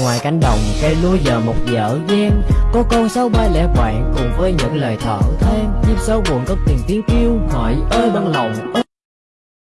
Ngoài cánh đồng, cây lúa giờ một dở dang Có con sáu ba lẻ bạn cùng với những lời thở than. Nhịp sâu buồn có tiền tiếng kêu, hỏi ơi băng lòng, ơi